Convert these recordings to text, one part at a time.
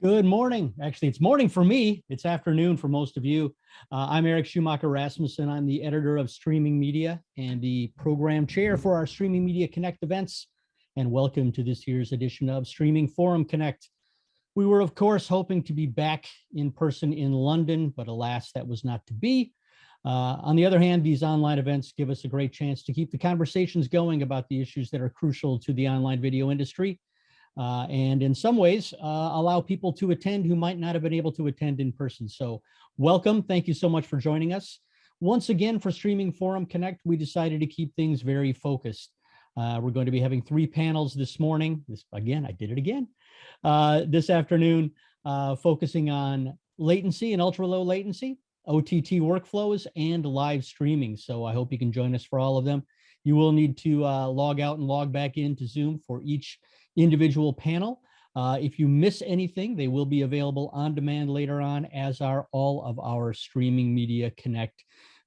Good morning. Actually, it's morning for me. It's afternoon for most of you. Uh, I'm Eric Schumacher Rasmussen. I'm the editor of Streaming Media and the program chair for our Streaming Media Connect events. And welcome to this year's edition of Streaming Forum Connect. We were, of course, hoping to be back in person in London, but alas, that was not to be. Uh, on the other hand, these online events give us a great chance to keep the conversations going about the issues that are crucial to the online video industry uh, and in some ways uh, allow people to attend who might not have been able to attend in person. So welcome. Thank you so much for joining us. Once again, for Streaming Forum Connect, we decided to keep things very focused. Uh, we're going to be having three panels this morning. This Again, I did it again. Uh, this afternoon, uh, focusing on latency and ultra low latency, OTT workflows, and live streaming. So I hope you can join us for all of them. You will need to log out and log back into Zoom for each individual panel. Uh, if you miss anything, they will be available on demand later on, as are all of our Streaming Media Connect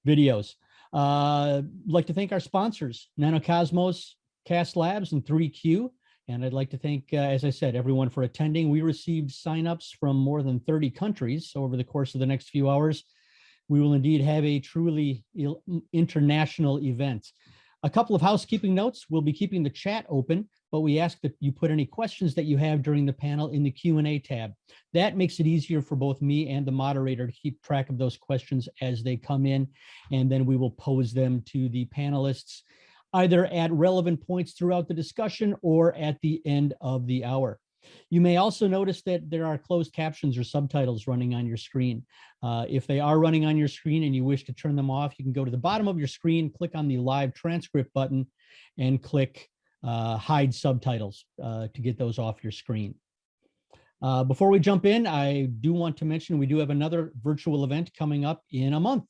videos. Uh, like to thank our sponsors, Nanocosmos, Cast Labs, and 3Q. And I'd like to thank, uh, as I said, everyone for attending. We received signups from more than 30 countries So over the course of the next few hours. We will indeed have a truly international event. A couple of housekeeping notes. We'll be keeping the chat open but we ask that you put any questions that you have during the panel in the Q&A tab. That makes it easier for both me and the moderator to keep track of those questions as they come in, and then we will pose them to the panelists either at relevant points throughout the discussion or at the end of the hour. You may also notice that there are closed captions or subtitles running on your screen. Uh, if they are running on your screen and you wish to turn them off, you can go to the bottom of your screen, click on the live transcript button and click uh, hide subtitles uh, to get those off your screen. Uh, before we jump in, I do want to mention we do have another virtual event coming up in a month.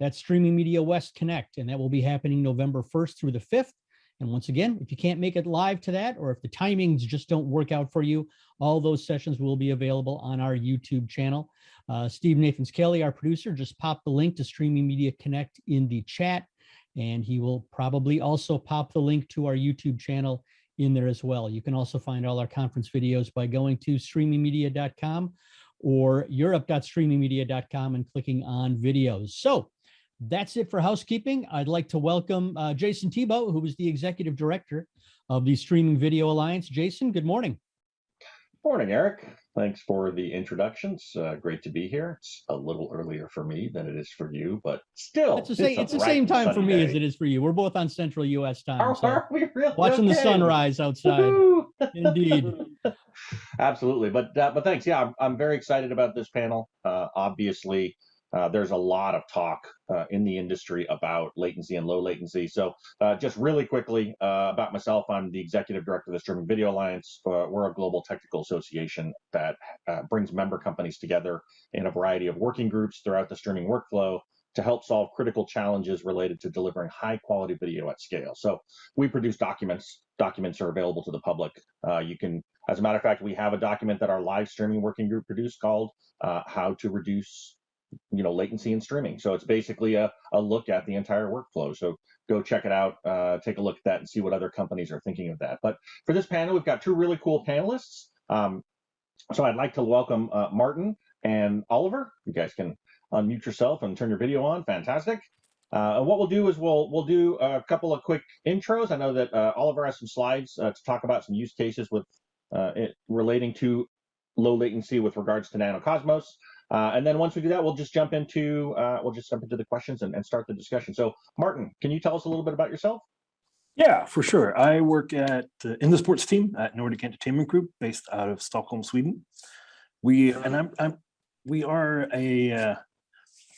That's Streaming Media West Connect, and that will be happening November 1st through the 5th. And once again, if you can't make it live to that, or if the timings just don't work out for you, all those sessions will be available on our YouTube channel. Uh, Steve Nathans Kelly, our producer, just popped the link to Streaming Media Connect in the chat and he will probably also pop the link to our YouTube channel in there as well. You can also find all our conference videos by going to streamingmedia.com or europe.streamingmedia.com and clicking on videos. So that's it for housekeeping. I'd like to welcome uh, Jason Thibeault, who is the executive director of the Streaming Video Alliance. Jason, good morning. Morning, Eric. Thanks for the introductions. Uh, great to be here. It's a little earlier for me than it is for you, but still, it's the same, it's the same time for me as it is for you. We're both on Central U.S. time. Are, so are we really? Watching okay. the sunrise outside. Indeed. Absolutely, but uh, but thanks. Yeah, I'm, I'm very excited about this panel. Uh, obviously, uh, there's a lot of talk uh, in the industry about latency and low latency. So uh, just really quickly uh, about myself, I'm the executive director of the Streaming Video Alliance. Uh, we're a global technical association that uh, brings member companies together in a variety of working groups throughout the streaming workflow to help solve critical challenges related to delivering high quality video at scale. So we produce documents. Documents are available to the public. you can, as a matter of fact, we have a document that our live streaming working group produced called How to Reduce you know latency and streaming. So it's basically a, a look at the entire workflow. So go check it out uh, take a look at that and see what other companies are thinking of that. But for this panel we've got two really cool panelists. Um, so i'd like to welcome uh, martin and oliver. You guys can unmute yourself and turn your video on. Fantastic. Uh, and what we'll do is we'll we'll do a couple of quick intros. I know that uh, oliver has some slides uh, to talk about some use cases with uh, it relating to low latency with regards to nanocosmos uh, and then once we do that, we'll just jump into uh, we'll just jump into the questions and, and, start the discussion. So, Martin, can you tell us a little bit about yourself? Yeah, for sure. I work at uh, in the sports team at Nordic Entertainment Group, based out of Stockholm, Sweden. We and I'm, I'm we are a uh,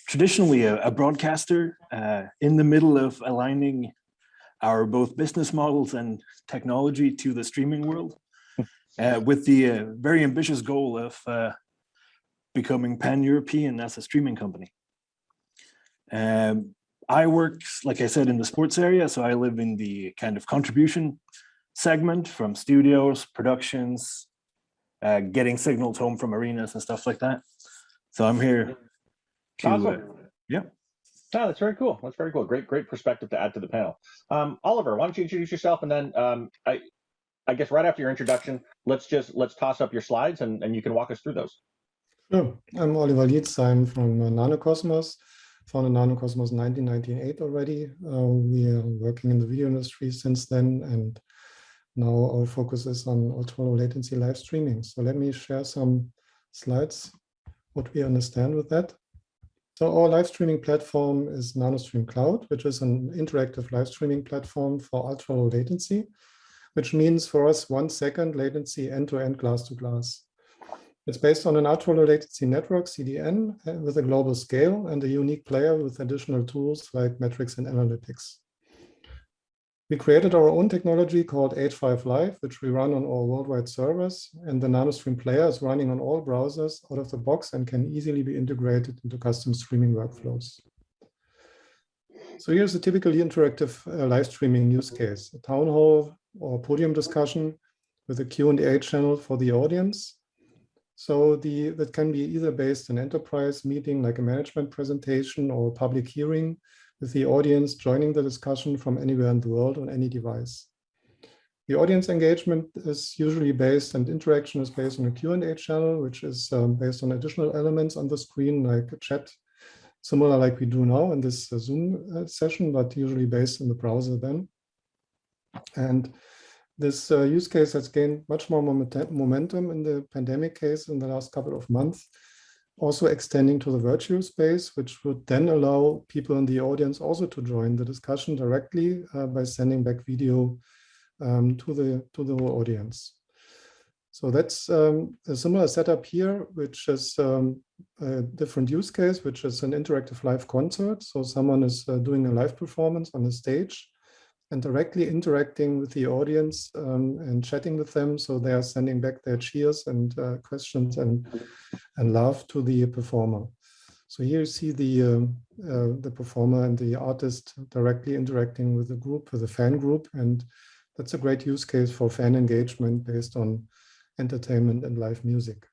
traditionally a, a broadcaster uh, in the middle of aligning our both business models and technology to the streaming world, uh, with the very ambitious goal of becoming pan-European as a streaming company. Um, I work, like I said, in the sports area, so I live in the kind of contribution segment from studios, productions, uh, getting signals home from arenas and stuff like that. So I'm here to, awesome. uh, yeah. That's very cool. That's very cool. Great, great perspective to add to the panel. Um, Oliver, why don't you introduce yourself and then um, I, I guess right after your introduction, let's just let's toss up your slides and, and you can walk us through those. Sure. I'm Oliver Lietz. I'm from uh, Nanocosmos, founded Nanocosmos in 1998 already. Uh, we are working in the video industry since then, and now our focus is on ultra low latency live streaming. So let me share some slides, what we understand with that. So our live streaming platform is NanoStream Cloud, which is an interactive live streaming platform for ultra low latency, which means for us one second latency end-to-end glass-to-glass. It's based on an ultra low latency network, CDN, uh, with a global scale and a unique player with additional tools like metrics and analytics. We created our own technology called H5 Live, which we run on all worldwide servers, and the NanoStream player is running on all browsers out of the box and can easily be integrated into custom streaming workflows. So here's a typically interactive uh, live streaming use case, a town hall or podium discussion with a Q&A channel for the audience. So the that can be either based on enterprise meeting like a management presentation or public hearing with the audience joining the discussion from anywhere in the world on any device. The audience engagement is usually based and interaction is based on a Q&A channel, which is um, based on additional elements on the screen like a chat, similar like we do now in this uh, Zoom uh, session, but usually based in the browser then. And this uh, use case has gained much more momentum in the pandemic case in the last couple of months, also extending to the virtual space, which would then allow people in the audience also to join the discussion directly uh, by sending back video um, to the to the whole audience. So that's um, a similar setup here, which is um, a different use case, which is an interactive live concert. So someone is uh, doing a live performance on the stage and directly interacting with the audience um, and chatting with them. So they are sending back their cheers and uh, questions and, and love to the performer. So here you see the, um, uh, the performer and the artist directly interacting with the group, with the fan group. And that's a great use case for fan engagement based on entertainment and live music.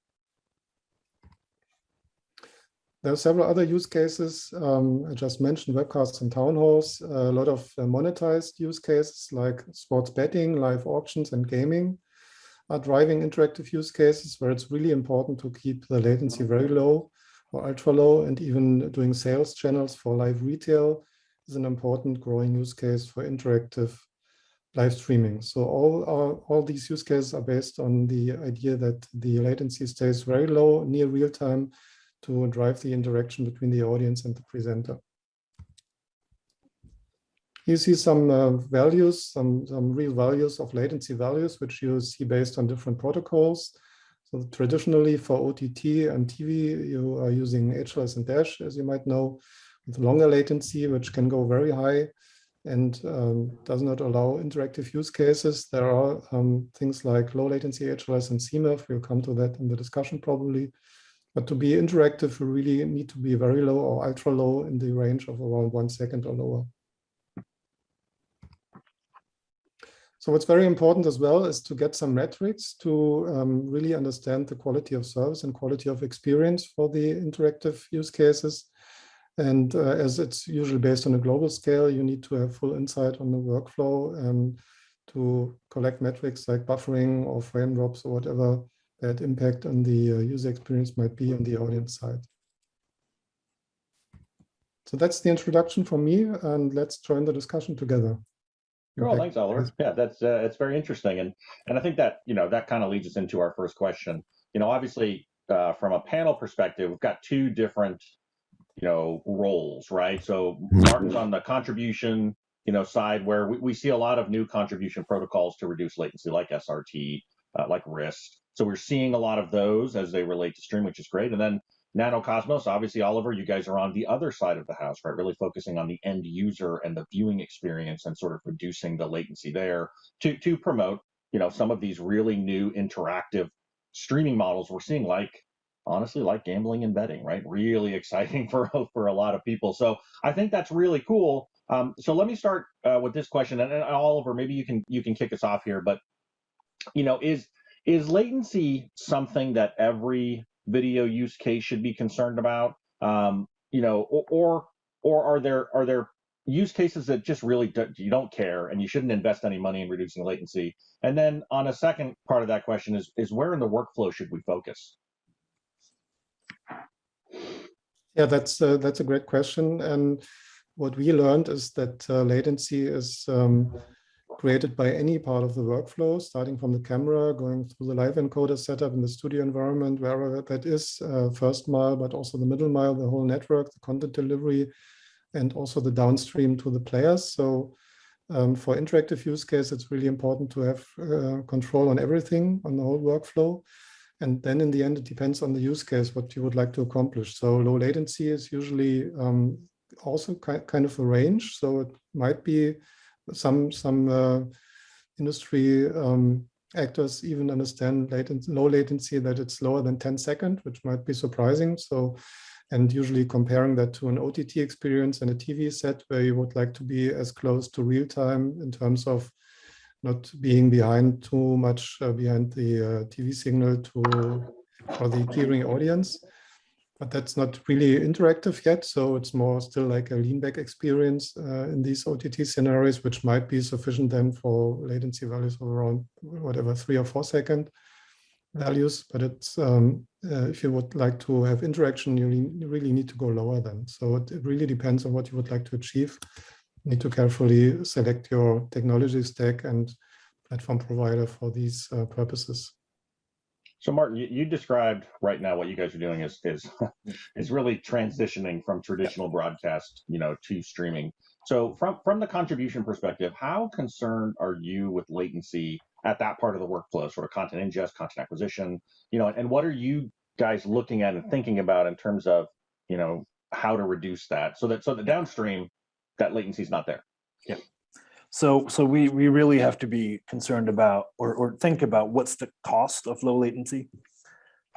There are several other use cases. Um, I just mentioned webcasts and town halls, a lot of uh, monetized use cases like sports betting, live auctions, and gaming are driving interactive use cases where it's really important to keep the latency very low or ultra low and even doing sales channels for live retail is an important growing use case for interactive live streaming. So all, our, all these use cases are based on the idea that the latency stays very low, near real time, to drive the interaction between the audience and the presenter. You see some uh, values, some, some real values of latency values, which you see based on different protocols. So traditionally for OTT and TV, you are using HLS and Dash, as you might know, with longer latency, which can go very high and um, does not allow interactive use cases. There are um, things like low latency HLS and CMAF. We'll come to that in the discussion probably. But to be interactive, we really need to be very low or ultra low in the range of around one second or lower. So what's very important as well is to get some metrics to um, really understand the quality of service and quality of experience for the interactive use cases. And uh, as it's usually based on a global scale, you need to have full insight on the workflow and to collect metrics like buffering or frame drops or whatever that impact on the uh, user experience might be on the audience side. So that's the introduction from me, and let's join the discussion together. Well, thanks, Oliver. Yeah, that's uh, it's very interesting, and and I think that you know that kind of leads us into our first question. You know, obviously, uh, from a panel perspective, we've got two different you know roles, right? So Martin's on the contribution you know side where we, we see a lot of new contribution protocols to reduce latency, like SRT, uh, like RIST. So we're seeing a lot of those as they relate to stream, which is great. And then Nanocosmos, obviously, Oliver, you guys are on the other side of the house, right? Really focusing on the end user and the viewing experience and sort of reducing the latency there to to promote, you know, some of these really new interactive streaming models we're seeing, like honestly, like gambling and betting, right? Really exciting for for a lot of people. So I think that's really cool. Um, so let me start uh, with this question, and, and Oliver, maybe you can you can kick us off here. But you know, is is latency something that every video use case should be concerned about? Um, you know, or, or are there are there use cases that just really do, you don't care and you shouldn't invest any money in reducing latency? And then on a second part of that question is, is where in the workflow should we focus? Yeah, that's uh, that's a great question. And what we learned is that uh, latency is um, created by any part of the workflow, starting from the camera, going through the live encoder setup in the studio environment, wherever that is, uh, first mile, but also the middle mile, the whole network, the content delivery, and also the downstream to the players. So um, for interactive use case, it's really important to have uh, control on everything, on the whole workflow. And then in the end, it depends on the use case, what you would like to accomplish. So low latency is usually um, also ki kind of a range. So it might be some some uh, industry um, actors even understand latency, low latency that it's lower than 10 second, which might be surprising. So, and usually comparing that to an OTT experience and a TV set where you would like to be as close to real time in terms of not being behind too much uh, behind the uh, TV signal to for the hearing audience. But that's not really interactive yet, so it's more still like a lean back experience uh, in these OTT scenarios, which might be sufficient then for latency values of around whatever three or four second values. But it's um, uh, if you would like to have interaction, you, really need to go lower then. So it, it really depends on what you would like to achieve You need to carefully select your technology stack and platform provider for these uh, purposes. So Martin, you, you, described right now what you guys are doing is is mm-hmm. is really transitioning from traditional broadcast, you know, to streaming. So from from the contribution perspective, how concerned are you with latency at that part of the workflow, sort of content ingest, content acquisition, you know, and what are you guys looking at and thinking about in terms of, you know, how to reduce that so that so the downstream that latency is not there. Yeah. So so we we really have to be concerned about or or think about what's the cost of low latency.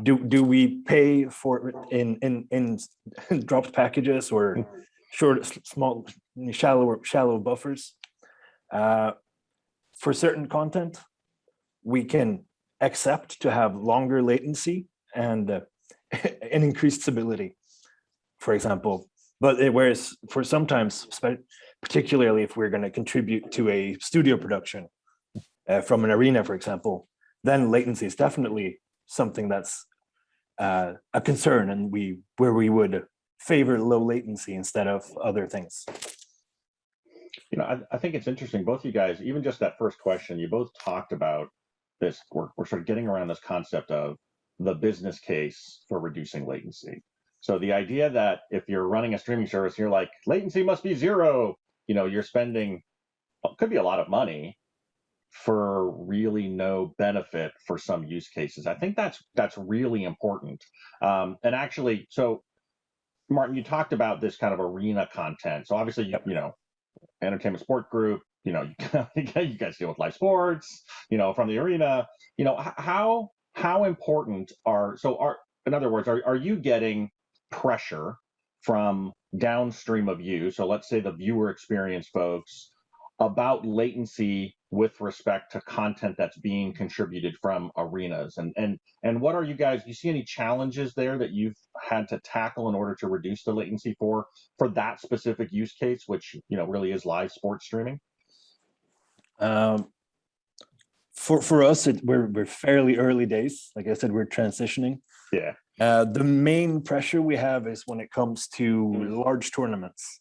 Do do we pay for it in in in dropped packages or short small shallow shallow buffers? Uh, for certain content, we can accept to have longer latency and uh, and increased stability. For example, but it, whereas for sometimes, particularly if we're going to contribute to a studio production uh, from an arena, for example, then latency is definitely something that's uh, a concern and we where we would favor low latency instead of other things. You know, I, I think it's interesting, both you guys, even just that first question, you both talked about this, we're, we're sort of getting around this concept of the business case for reducing latency. So the idea that if you're running a streaming service, you're like latency must be zero. You know, you're spending could be a lot of money for really no benefit for some use cases. I think that's that's really important. Um, and actually, so Martin, you talked about this kind of arena content. So obviously, you, you know, entertainment sport group. You know, you guys deal with live sports. You know, from the arena. You know, how how important are so are in other words, are are you getting pressure from downstream of you. So let's say the viewer experience folks about latency with respect to content that's being contributed from arenas. And and and what are you guys do you see any challenges there that you've had to tackle in order to reduce the latency for for that specific use case which you know really is live sports streaming? Um for for us it, we're we're fairly early days. Like i said we're transitioning. Yeah uh, the main pressure we have is when it comes to mm. large tournaments,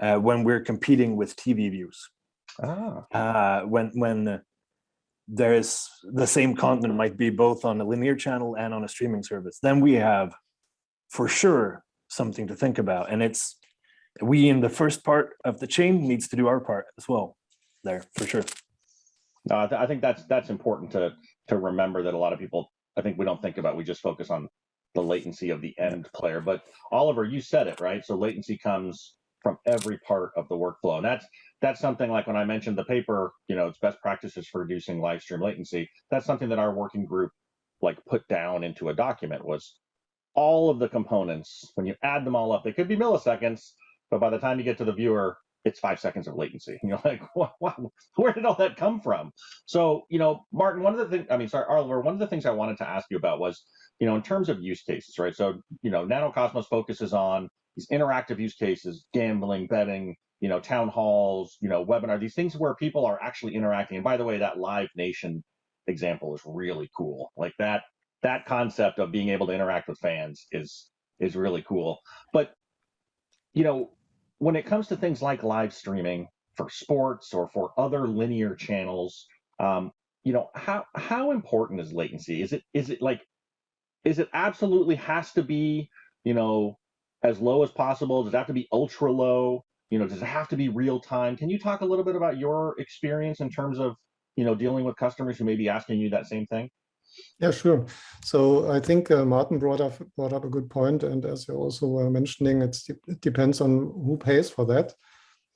uh, when we're competing with TV views. Ah. Uh, when when there is the same content might be both on a linear channel and on a streaming service, then we have for sure something to think about. And it's we in the first part of the chain needs to do our part as well there for sure. No, I, th I think that's that's important to to remember that a lot of people I think we don't think about. We just focus on the latency of the end player. But Oliver, you said it right. So latency comes from every part of the workflow, and that's that's something like when I mentioned the paper. You know, it's best practices for reducing live stream latency. That's something that our working group like put down into a document was all of the components. When you add them all up, they could be milliseconds, but by the time you get to the viewer, it's five seconds of latency. And you're like, wow, where did all that come from? So, you know, Martin, one of the things, I mean, sorry, Oliver, one of the things I wanted to ask you about was you know, in terms of use cases, right? So, you know, NanoCosmos focuses on these interactive use cases, gambling, betting, you know, town halls, you know, webinar, these things where people are actually interacting. And by the way, that Live Nation example is really cool. Like that that concept of being able to interact with fans is is really cool. But you know, when it comes to things like live streaming for sports or for other linear channels, um, you know, how how important is latency? Is it is it like is it absolutely has to be, you know, as low as possible? Does it have to be ultra low? You know, does it have to be real time? Can you talk a little bit about your experience in terms of, you know, dealing with customers who may be asking you that same thing? Yeah, sure. So I think uh, Martin brought up brought up a good point, and as you also were mentioning, it's, it depends on who pays for that.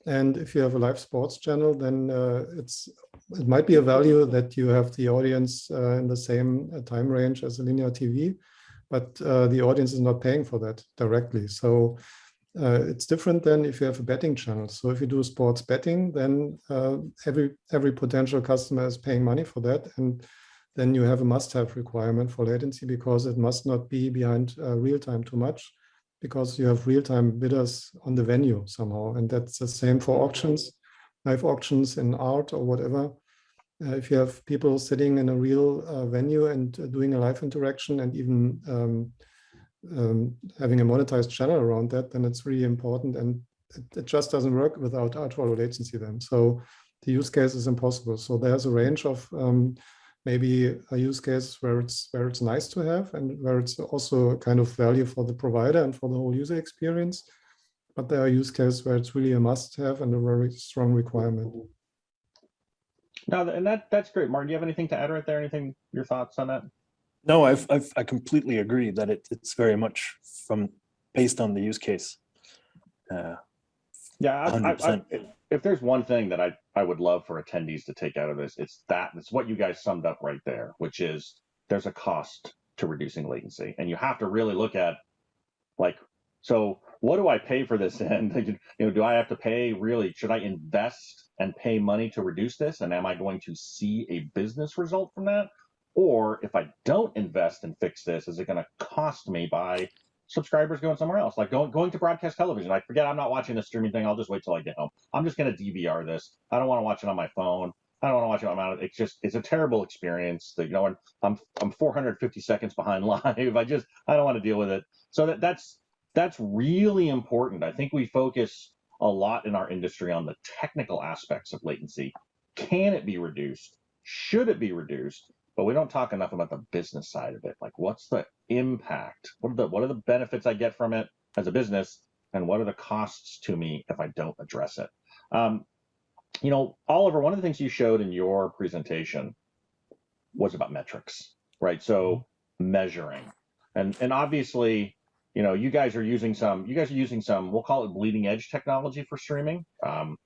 And if you have a live sports channel, then uh, it's it might be a value that you have the audience uh, in the same uh, time range as a linear TV, but uh, the audience is not paying for that directly. So uh, it's different than if you have a betting channel. So if you do sports betting, then every every potential customer is paying money for that, and then you have a must-have requirement for latency because it must not be behind uh, real time too much because you have real-time bidders on the venue somehow. And that's the same for auctions, live auctions in art or whatever. Uh, if you have people sitting in a real uh, venue and uh, doing a live interaction and even um, um, having a monetized channel around that, then it's really important. And it, it just doesn't work without ultra low latency then. So the use case is impossible. So there's a range of um, maybe a use case where it's where it's nice to have and where it's also kind of value for the provider and for the whole user experience. But there are use cases where it's really a must have and a very strong requirement. No, and that that's great. Martin, do you have anything to add right there? Anything, your thoughts on that? No, I've, I've I completely agree that it, it's very much from based on the use case. Uh, yeah, I, I, I, if there's one thing that I, I would love for attendees to take out of this, it's that it's what you guys summed up right there, which is there's a cost to reducing latency. And you have to really look at like, so what do I pay for this in? you know, do I have to pay really, should I invest and pay money to reduce this? And am I going to see a business result from that? Or if I don't invest and fix this, is it going to cost me by subscribers going somewhere else, like going going to broadcast television. I forget I'm not watching the streaming thing. I'll just wait till I get home. I'm just going to DVR this. I don't want to watch it on my phone. I don't want to watch it on my. It's just it's a terrible experience. That you know, I'm I'm 450 seconds behind live. I just I don't want to deal with it. So that that's that's really important. I think we focus a lot in our industry on the technical aspects of latency. Can it be reduced? Should it be reduced? but we don't talk enough about the business side of it. Like, what's the impact? What are the what are the benefits I get from it as a business, and what are the costs to me if I don't address it? Um, you know, Oliver, one of the things you showed in your presentation was about metrics, right? So measuring, and and obviously, you know, you guys are using some. You guys are using some. We'll call it bleeding edge technology for streaming. Um,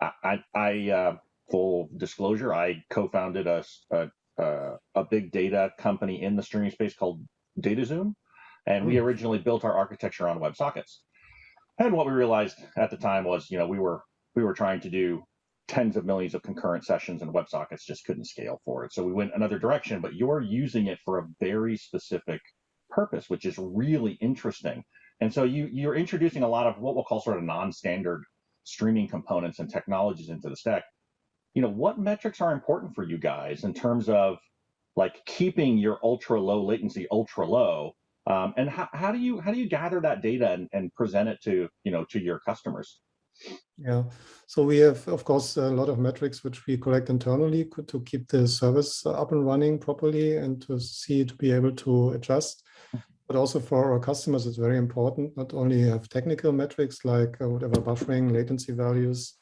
I, I, uh, full disclosure, I co-founded a, a uh, a big data company in the streaming space called Datazoom, and we hmm. originally built our architecture on WebSockets. And what we realized at the time was, you know, we were we were trying to do tens of millions of concurrent sessions, and WebSockets just couldn't scale for it. So we went another direction. But you're using it for a very specific purpose, which is really interesting. And so you you're introducing a lot of what we'll call sort of non-standard streaming components and technologies into the stack you know, what metrics are important for you guys in terms of like keeping your ultra low latency ultra low? Um, and how, how do you how do you gather that data and, and present it to you know to your customers? Yeah, so we have, of course, a lot of metrics which we collect internally to keep the service up and running properly and to see to be able to adjust. But also for our customers, it's very important not only have technical metrics like uh, whatever buffering, latency values,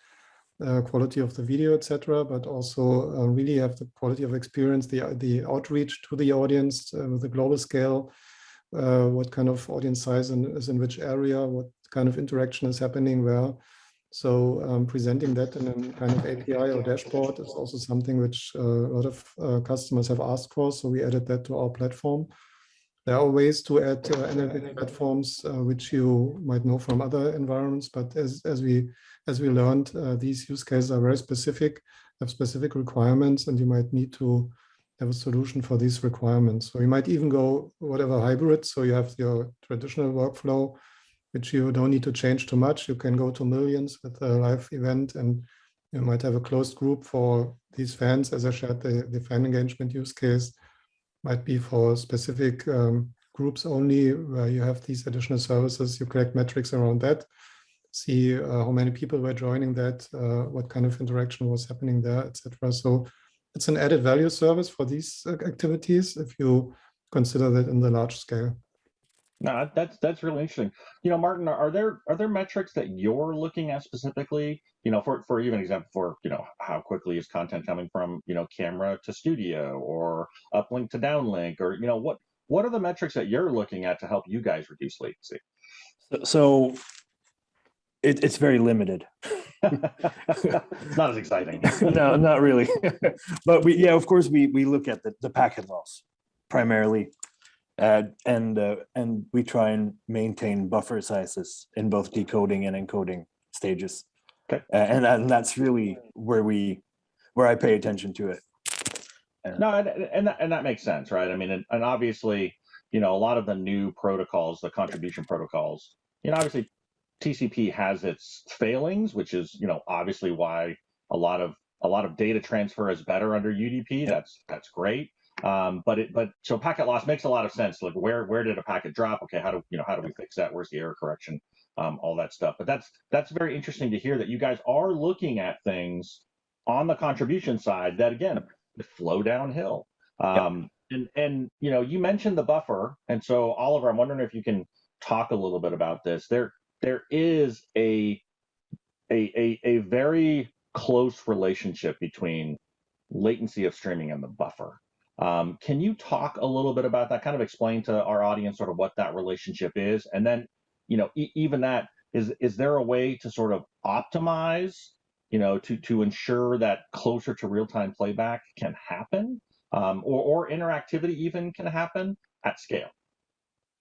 uh, quality of the video, etc., but also uh, really have the quality of experience, the the outreach to the audience uh, a global scale, uh, what kind of audience size is in which area, what kind of interaction is happening where. So um, presenting that in a kind of API or dashboard is also something which uh, a lot of uh, customers have asked for. So we added that to our platform. There are ways to add analytic platforms, which you might know from other environments, but as, as we as we learned, uh, these use cases are very specific, have specific requirements, and you might need to have a solution for these requirements. So you might even go whatever hybrid. So you have your traditional workflow which you don't need to change too much. You can go to millions with a live event and you might have a closed group for these fans. As I shared, the, the fan engagement use case might be for specific um, groups only where you have these additional services. You collect metrics around that, see uh, how many people were joining that, uh, what kind of interaction was happening there, etc. So it's an added value service for these uh, activities if you consider that in the large scale. No, that's that's really interesting. You know, Martin, are there are there metrics that you're looking at specifically? You know, for for even example, for you know, how quickly is content coming from you know camera to studio or uplink to downlink, or you know, what what are the metrics that you're looking at to help you guys reduce latency? So- So it, it's very limited. it's not as exciting. no, not really. but we, yeah, of course, we we look at the, the packet loss primarily, uh, and uh, and we try and maintain buffer sizes in both decoding and encoding stages. Okay. Uh, and and that's really where we where I pay attention to it. No, and and that, and that makes sense, right? I mean, and, and obviously, you know, a lot of the new protocols, the contribution protocols, you know, obviously TCP has its failings, which is, you know, obviously why a lot of a lot of data transfer is better under UDP. That's that's great. Um, but it but so packet loss makes a lot of sense. Like where where did a packet drop? Okay, how do you know how do we fix that? Where's the error correction? Um, all that stuff. But that's that's very interesting to hear that you guys are looking at things on the contribution side that again flow downhill. Um, and and you know you mentioned the buffer, and so Oliver, I'm wondering if you can talk a little bit about this. There there is a a a, a very close relationship between latency of streaming and the buffer. Um, can you talk a little bit about that? Kind of explain to our audience sort of what that relationship is, and then you know e even that is is there a way to sort of optimize you know to to ensure that closer to real time playback can happen um, or or interactivity even can happen at scale?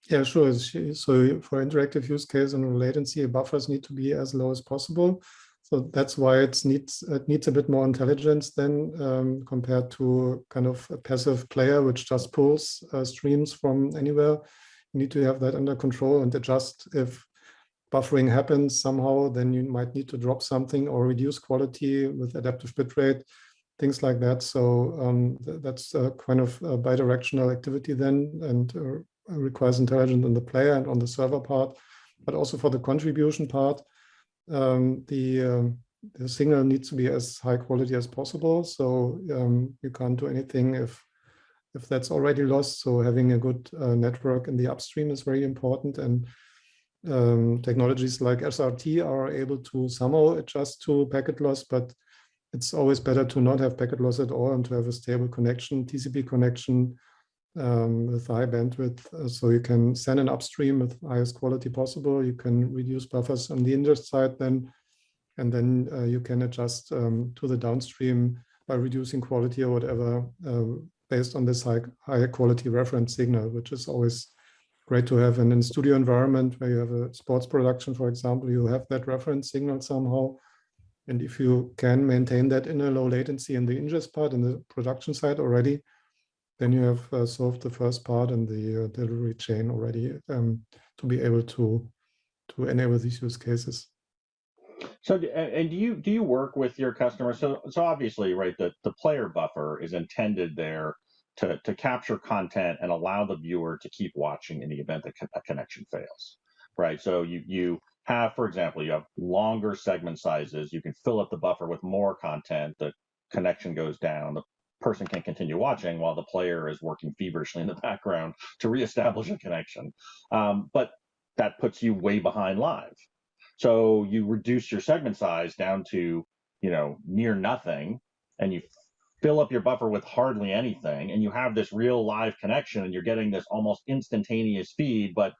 Yeah, sure. So for interactive use case and latency, buffers need to be as low as possible. So that's why it needs it needs a bit more intelligence than um, compared to kind of a passive player which just pulls uh, streams from anywhere. You need to have that under control and adjust if buffering happens somehow, then you might need to drop something or reduce quality with adaptive bitrate, things like that. So um, th that's a kind of a bidirectional activity then and uh, requires intelligence on the player and on the server part, but also for the contribution part um, the, um, the signal needs to be as high quality as possible. So um, you can't do anything if if that's already lost. So having a good uh, network in the upstream is very important. And um, technologies like SRT are able to somehow adjust to packet loss, but it's always better to not have packet loss at all and to have a stable connection, TCP connection um, with high bandwidth. Uh, so you can send an upstream with highest quality possible. You can reduce buffers on the ingest side then, and then uh, you can adjust um, to the downstream by reducing quality or whatever uh, based on this high, high quality reference signal, which is always great to have. And in studio environment where you have a sports production, for example, you have that reference signal somehow. And if you can maintain that in a low latency in the ingest part in the production side already, then you have uh, solved the first part in the uh, delivery chain already um, to be able to to enable these use cases. So, and do you do you work with your customers? So, so obviously, right, the the player buffer is intended there to to capture content and allow the viewer to keep watching in the event that a connection fails, right? So you you have, for example, you have longer segment sizes. You can fill up the buffer with more content. The connection goes down. The person can continue watching while the player is working feverishly in the background to reestablish a connection. Um, but that puts you way behind live. So you reduce your segment size down to, you know, near nothing, and you fill up your buffer with hardly anything, and you have this real live connection, and you're getting this almost instantaneous feed. But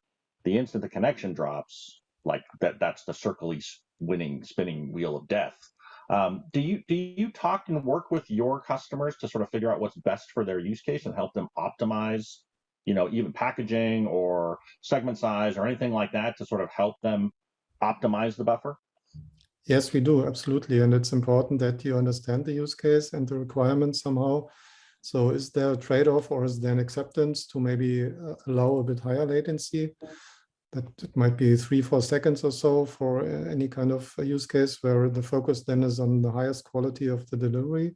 the instant the connection drops, like that, that's the circly winning spinning wheel of death. Um, do you do you talk and work with your customers to sort of figure out what's best for their use case and help them optimize, you know, even packaging or segment size or anything like that to sort of help them optimize the buffer? Yes, we do absolutely, and it's important that you understand the use case and the requirements somehow. So, is there a trade-off or is there an acceptance to maybe uh, allow a bit higher latency? That it might be three, four seconds or so for uh, any kind of uh, use case where the focus then is on the highest quality of the delivery.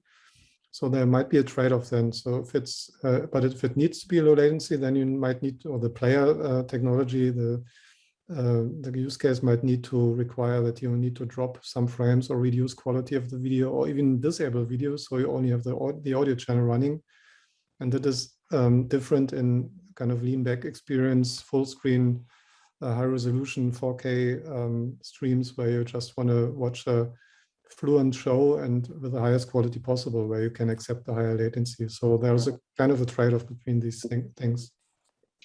So there might be a trade-off then. So if it's, uh, but if it needs to be low latency, then you might need, or the player uh, technology, the uh, the use case might need to require that you need to drop some frames or reduce quality of the video or even disable video. So you only have the, the audio channel running. And that is um, different in kind of lean back experience, full screen, uh, high resolution 4K um, streams where you just want to watch a fluent show and with the highest quality possible where you can accept the higher latency. So there's a kind of a trade-off between these thing, things.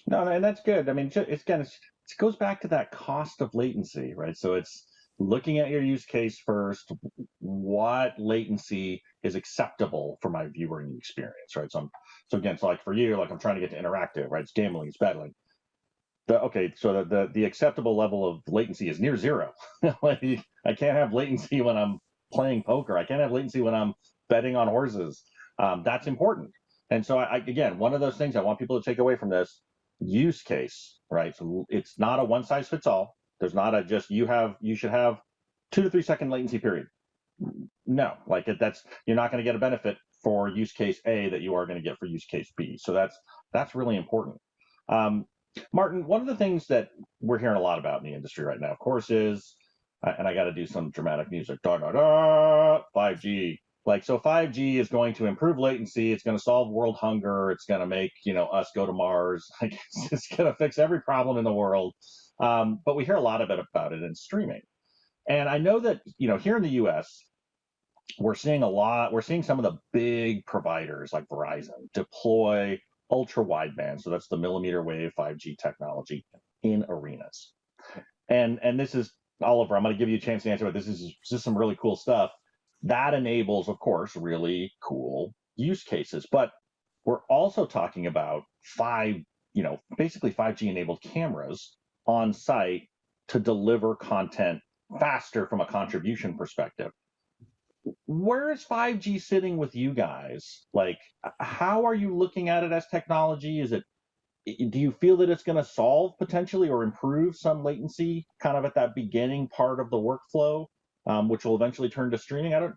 No, and that's good. I mean, it's kind of it goes back to that cost of latency, right? So it's looking at your use case first, what latency is acceptable for my viewing experience, right? So I'm, so again, so like for you, like I'm trying to get to interactive, right? It's gambling, it's betting. The, okay, so the, the, the acceptable level of latency is near zero. I can't have latency when I'm playing poker. I can't have latency when I'm betting on horses. Um, that's important. And so I, again, one of those things I want people to take away from this use case, right? So it's not a one size fits all. There's not a just you have you should have two to three second latency period. No, like it, that's you're not going to get a benefit for use case A that you are going to get for use case B. So that's that's really important. Um, Martin, one of the things that we're hearing a lot about in the industry right now, of course, is and I got to do some dramatic music. Da da da. 5G, like so 5g is going to improve latency it's going to solve world hunger it's going to make you know us go to mars like it's, going to fix every problem in the world um, but we hear a lot of it about it in streaming and i know that you know here in the us we're seeing a lot we're seeing some of the big providers like verizon deploy ultra wideband so that's the millimeter wave 5g technology in arenas and and this is oliver i'm going to give you a chance to answer but this is, just some really cool stuff that enables, of course, really cool use cases. But we're also talking about five, you know, basically 5G enabled cameras on site to deliver content faster from a contribution perspective. Where is 5G sitting with you guys? Like, how are you looking at it as technology? Is it, do you feel that it's going to solve potentially or improve some latency kind of at that beginning part of the workflow? um, which will eventually turn to streaming. I don't.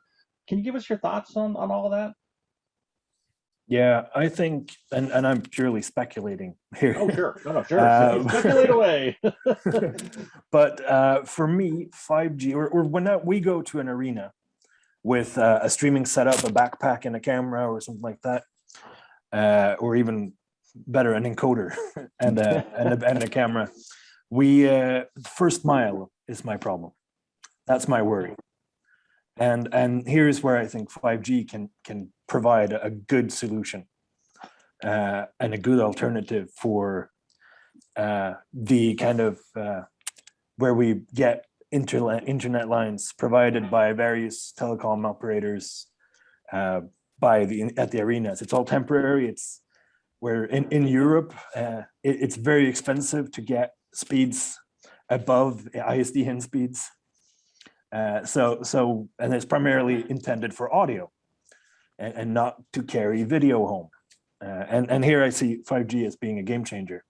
Can you give us your thoughts on on all of that? Yeah, I think, and, and I'm purely speculating here. Oh, sure. No, no, sure. Um, Speculate away. but uh, for me, 5G, or, or when that, we go to an arena with uh, a streaming setup, a backpack and a camera or something like that, uh, or even better, an encoder and, a, and, a, and a camera, we, uh, first mile is my problem. That's my worry. And, and here's where I think 5G can, can provide a good solution uh, and a good alternative for uh, the kind of uh, where we get internet, internet lines provided by various telecom operators uh, by the at the arenas. It's all temporary. It's where in, in Europe, uh, it, it's very expensive to get speeds above ISDN speeds. Uh, so, so, and it's primarily intended for audio and, and not to carry video home. Uh, and, and here I see 5G as being a game changer.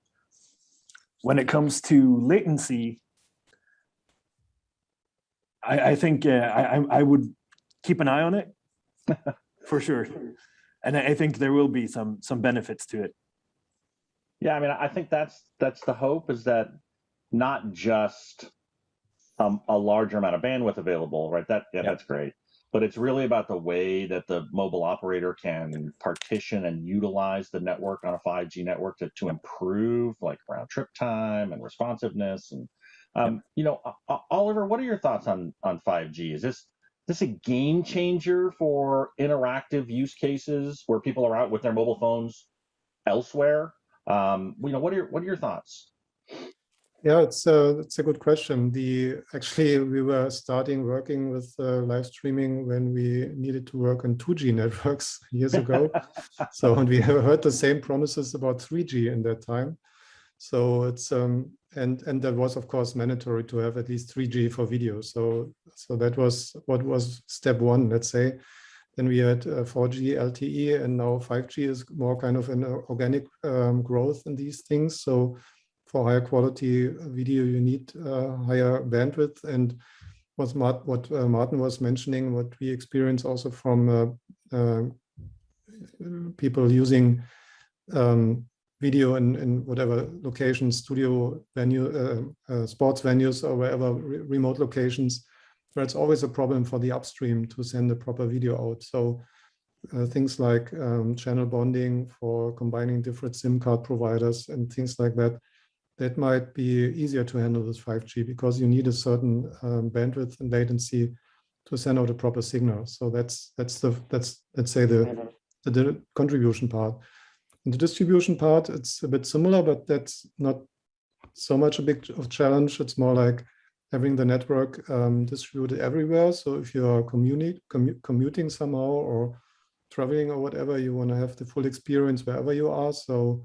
When it comes to latency, I, I think uh, I, I would keep an eye on it for sure. And I think there will be some some benefits to it. Yeah, I mean, I think that's that's the hope is that not just um, a larger amount of bandwidth available, right? That yeah, that's great. But it's really about the way that the mobile operator can partition and utilize the network on a 5G network to, to improve like round trip time and responsiveness. And um, you know, uh, Oliver, what are your thoughts on on 5G? Is this this a game changer for interactive use cases where people are out with their mobile phones elsewhere? Um, you know, what are your what are your thoughts? Yeah, it's a, uh, it's a good question. The actually we were starting working with uh, live streaming when we needed to work on 2G networks years ago. so and we heard the same promises about 3G in that time. So it's um and and that was of course mandatory to have at least 3G for video. So so that was what was step one, let's say. Then we had uh, 4G LTE, and now 5G is more kind of an organic um, growth in these things. So for higher quality video, you need uh, higher bandwidth. And what, Mart, what uh, Martin was mentioning, what we experience also from uh, uh, people using um, video in, in whatever location, studio venue, uh, sports venues or wherever re remote locations, where it's always a problem for the upstream to send a proper video out. So uh, things like um, channel bonding for combining different SIM card providers and things like that, that might be easier to handle with 5G because you need a certain um, bandwidth and latency to send out a proper signal. So that's that's the that's let's say the the, the contribution part. In the distribution part, it's a bit similar, but that's not so much a big of challenge. It's more like having the network um, distributed everywhere. So if you are commu commuting somehow or traveling or whatever, you want to have the full experience wherever you are. So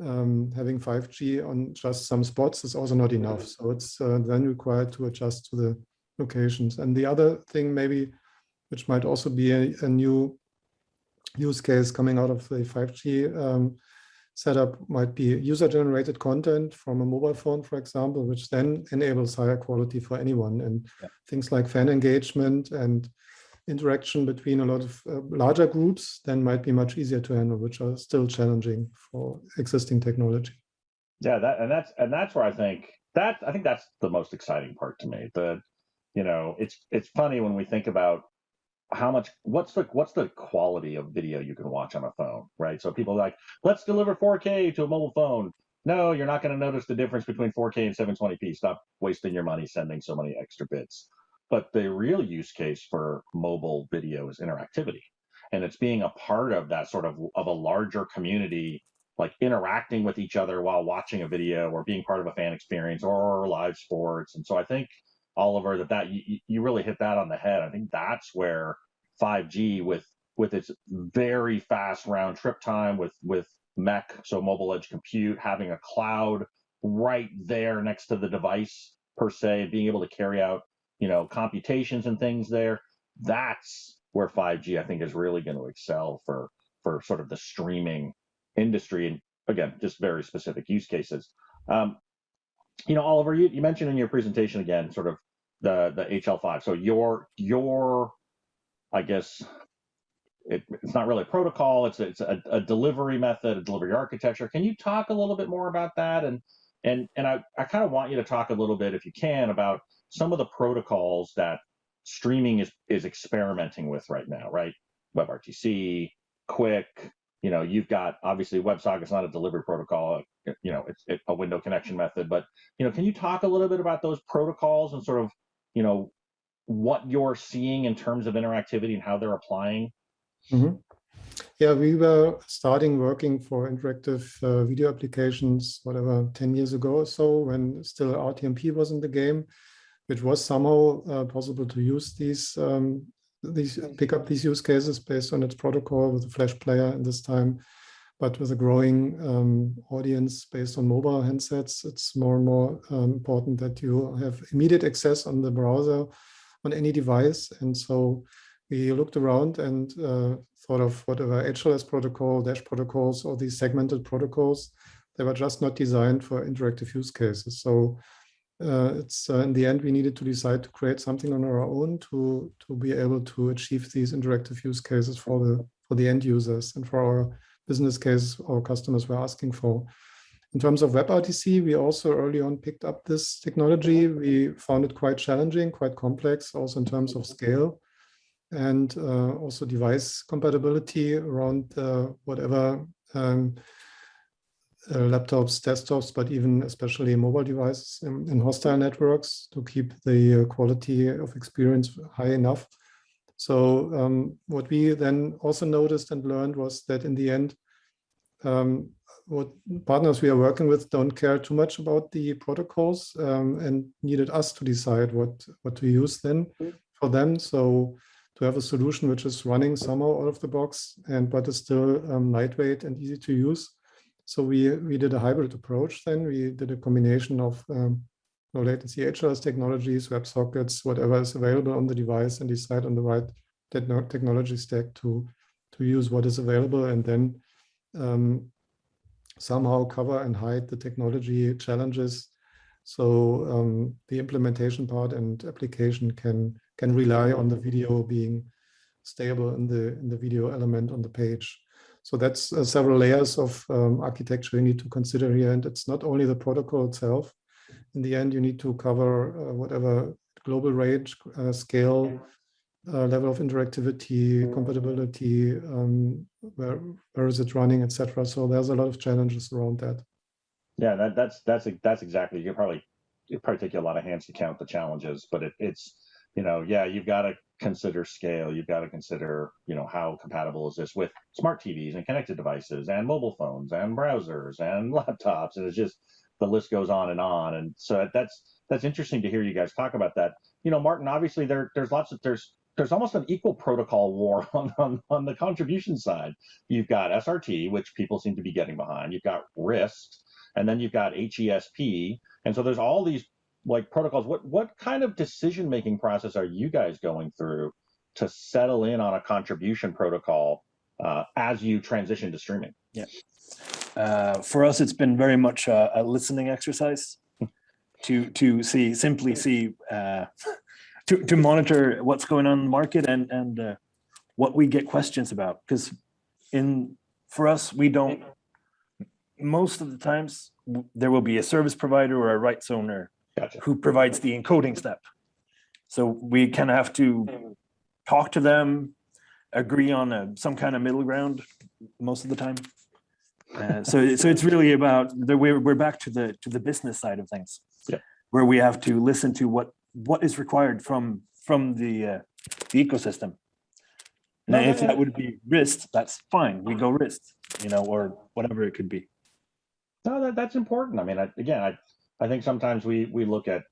um, having 5G on just some spots is also not enough. So it's uh, then required to adjust to the locations. And the other thing maybe, which might also be a, a new use case coming out of the 5G um, setup might be user-generated content from a mobile phone, for example, which then enables higher quality for anyone. And yeah. things like fan engagement and interaction between a lot of uh, larger groups then might be much easier to handle, which are still challenging for existing technology. Yeah, that and that's and that's where I think that I think that's the most exciting part to me. The you know, it's it's funny when we think about how much what's the what's the quality of video you can watch on a phone, right? So people like, let's deliver 4K to a mobile phone. No, you're not going to notice the difference between 4K and 720p. Stop wasting your money sending so many extra bits. But the real use case for mobile video is interactivity. And it's being a part of that sort of of a larger community, like interacting with each other while watching a video or being part of a fan experience or live sports. And so I think Oliver, that that you, you really hit that on the head. I think that's where 5G with with its very fast round trip time with with MEC, so mobile edge compute, having a cloud right there next to the device per se, being able to carry out you know, computations and things there. That's where 5G, I think, is really going to excel for for sort of the streaming industry. And again, just very specific use cases. Um, you know, Oliver, you, you mentioned in your presentation again, sort of the the HL5. So your your, I guess, it, it's not really a protocol. It's it's a, a, delivery method, a delivery architecture. Can you talk a little bit more about that? And and and I I kind of want you to talk a little bit, if you can, about some of the protocols that streaming is is experimenting with right now, right? WebRTC, QUIC. you know, you've got obviously WebSocket's not a delivery protocol, you know, it's, it's a window connection method, but you know, can you talk a little bit about those protocols and sort of, you know, what you're seeing in terms of interactivity and how they're applying? Mm -hmm. Yeah, we were starting working for interactive uh, video applications, whatever, 10 years ago or so, when still RTMP was in the game which was somehow uh, possible to use these um, these pick up these use cases based on its protocol with the Flash player in this time. But with a growing um, audience based on mobile handsets, it's more and more um, important that you have immediate access on the browser on any device. And so we looked around and uh, thought of whatever HLS protocol, Dash protocols, or these segmented protocols, they were just not designed for interactive use cases. So uh, it's uh, in the end we needed to decide to create something on our own to to be able to achieve these interactive use cases for the for the end users and for our business case our customers were asking for. In terms of WebRTC, we also early on picked up this technology. We found it quite challenging, quite complex, also in terms of scale and uh, also device compatibility around uh, whatever um, uh, laptops, desktops, but even especially mobile devices in, in hostile networks to keep the uh, quality of experience high enough. So um, what we then also noticed and learned was that in the end, um, what partners we are working with don't care too much about the protocols um, and needed us to decide what, what to use then for them. So to have a solution which is running somehow out of the box and but is still um, lightweight and easy to use so we, we did a hybrid approach then. We did a combination of um, low latency HLS technologies, WebSockets, whatever is available on the device and decide on the right technology stack to, to use what is available and then um, somehow cover and hide the technology challenges. So um, the implementation part and application can can rely on the video being stable in the in the video element on the page. So that's uh, several layers of um, architecture you need to consider here. And it's not only the protocol itself. In the end, you need to cover uh, whatever global range, uh, scale, uh, level of interactivity, compatibility, um, where, where is it running, etc. So there's a lot of challenges around that. Yeah, that, that's that's that's exactly. You probably it probably take you a lot of hands to count the challenges, but it, it's you know yeah you've got to consider scale. You've got to consider you know how compatible is this with smart TVs and connected devices and mobile phones and browsers and laptops, and it's just the list goes on and on. And so that's that's interesting to hear you guys talk about that. You know, Martin, obviously there there's lots of there's there's almost an equal protocol war on, on, on the contribution side. You've got SRT, which people seem to be getting behind. You've got RIST, and then you've got HESP. And so there's all these like protocols. What what kind of decision making process are you guys going through to settle in on a contribution protocol uh, as you transition to streaming? Yeah. Uh, for us, it's been very much a, a listening exercise to to see simply see uh, to to monitor what's going on in the market and and uh, what we get questions about because in for us we don't most of the times there will be a service provider or a rights owner Gotcha. who provides the encoding step. So we kind of have to talk to them, agree on a, some kind of middle ground most of the time. Uh, so, so it's really about the we're we're back to the to the business side of things, Yeah. where we have to listen to what what is required from from the uh, the ecosystem. No, And no, if no. that would be RIST, that's fine. We go RIST, you know, or whatever it could be. No, that, that's important. I mean, I, again, I, I think sometimes we we look at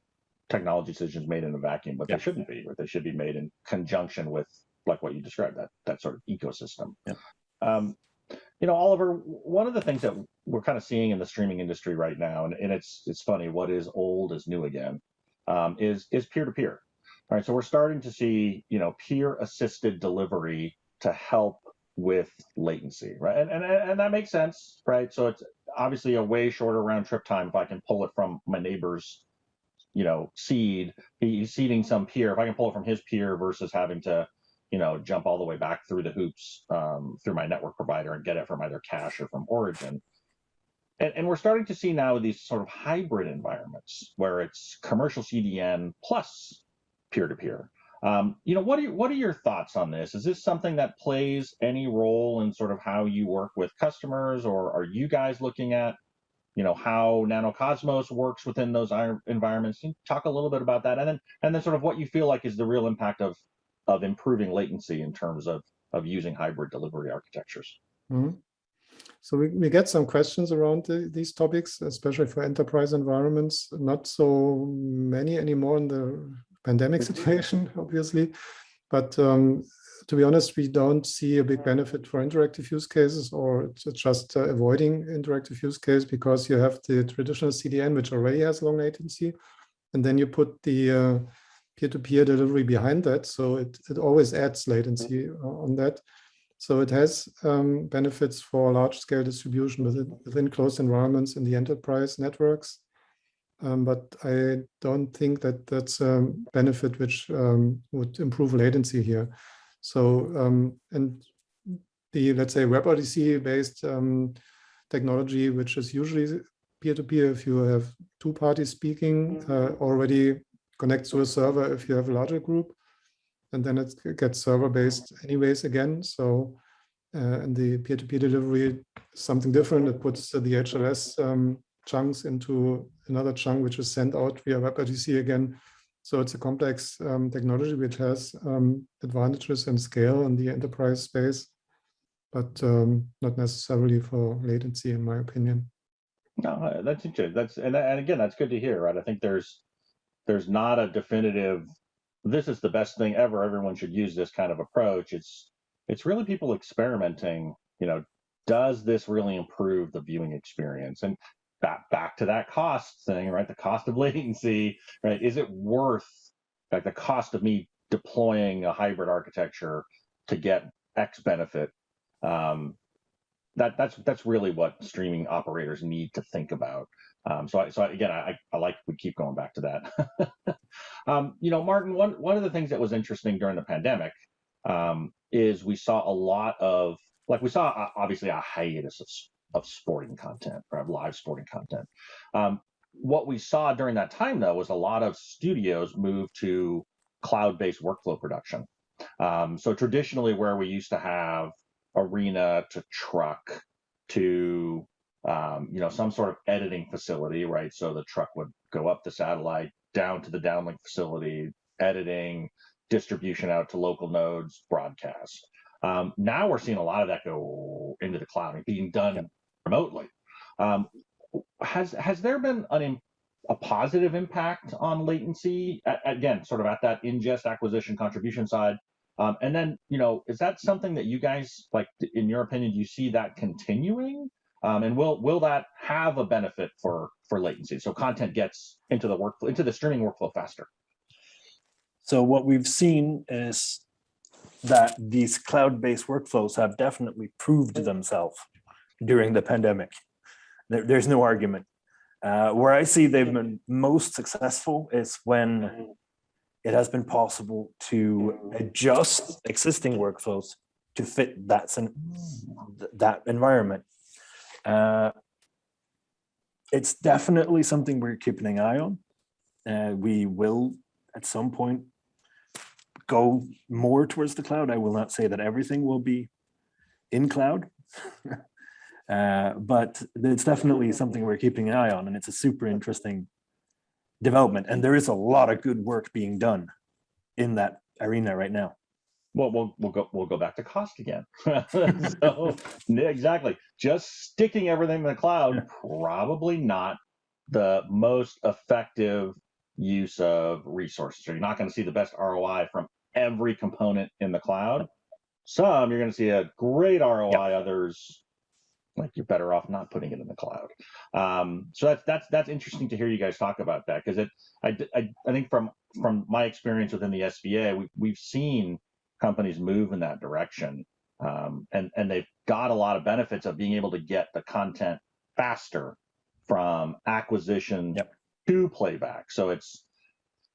technology decisions made in a vacuum, but Yeah. they shouldn't be, or they should be made in conjunction with like what you described, that that sort of ecosystem. Yeah. Um, you know, Oliver, one of the things that we're kind of seeing in the streaming industry right now, and, and it's it's funny, what is old is new again, um, is is peer to peer. All right, so we're starting to see, you know, peer assisted delivery to help with latency, right? And, and and that makes sense, right? So it's obviously a way shorter round trip time if I can pull it from my neighbor's, you know, seed. He's seeding some peer. If I can pull it from his peer versus having to, you know, jump all the way back through the hoops um, through my network provider and get it from either cache or from origin. And, and we're starting to see now these sort of hybrid environments where it's commercial CDN plus peer-to-peer. Um, you know, what are what are your thoughts on this? Is this something that plays any role in sort of how you work with customers, or are you guys looking at, you know, how NanoCosmos works within those environments? Talk a little bit about that, and then and then sort of what you feel like is the real impact of of improving latency in terms of of using hybrid delivery architectures. Mhm. So we, we get some questions around the, these topics, especially for enterprise environments. Not so many anymore in the pandemic situation, obviously. But um, to be honest, we don't see a big benefit for interactive use cases or just uh, avoiding interactive use case because you have the traditional CDN, which already has long latency. And then you put the uh, peer-to-peer delivery behind that. So it, it always adds latency uh, on that. So it has um, benefits for large scale distribution within, within closed environments in the enterprise networks. Um, but I don't think that that's a benefit which um, would improve latency here. So, um, and the, let's say, WebRTC based um, technology, which is usually peer-to-peer if you have two parties speaking, uh, already connects to a server if you have a larger group and then it gets server based anyways again. So, uh, the peer-to-peer delivery is something different. It puts the HLS um, chunks into another chunk, which is sent out via WebRTC again. So it's a complex um, technology which has um, advantages in scale in the enterprise space, but um, not necessarily for latency, in my opinion. No, that's interesting. That's and and again, that's good to hear, right? I think there's there's not a definitive. This is the best thing ever. Everyone should use this kind of approach. It's it's really people experimenting. You know, does this really improve the viewing experience? And back back to that cost thing, right? The cost of latency, right? Is it worth like the cost of me deploying a hybrid architecture to get X benefit? Um, that that's that's really what streaming operators need to think about. Um, so I, so I, again, I, I like we keep going back to that. um, you know, Martin, one one of the things that was interesting during the pandemic um, is we saw a lot of like we saw uh, obviously a hiatus of, of sporting content, right, live sporting content. Um, what we saw during that time though was a lot of studios move to cloud-based workflow production. Um, so traditionally, where we used to have arena to truck to um, you know some sort of editing facility, right? So the truck would go up the satellite down to the downlink facility, editing, distribution out to local nodes, broadcast. Um, now we're seeing a lot of that go into the cloud and being done remotely. Um, has has there been an, a positive impact on latency? again, sort of at that ingest acquisition contribution side. Um, and then, you know, is that something that you guys like? In your opinion, do you see that continuing? Um, and will will that have a benefit for for latency? So content gets into the workflow, into the streaming workflow faster. So what we've seen is that these cloud-based workflows have definitely proved themselves during the pandemic. There, there's no argument. Uh, where I see they've been most successful is when it has been possible to adjust existing workflows to fit that, that environment. Uh, it's definitely something we're keeping an eye on. Uh, we will at some point go more towards the cloud. I will not say that everything will be in cloud, uh, but it's definitely something we're keeping an eye on and it's a super interesting development. And there is a lot of good work being done in that arena right now. Well, we'll we'll go we'll go back to cost again. so, exactly. Just sticking everything in the cloud probably not the most effective use of resources. So you're not going to see the best ROI from every component in the cloud. Some you're going to see a great ROI, yep. others like you're better off not putting it in the cloud. Um, so that's that's that's interesting to hear you guys talk about that because it I, I, I think from from my experience within the SVA we we've seen companies move in that direction um, and and they've got a lot of benefits of being able to get the content faster from acquisition yep. to playback. So it's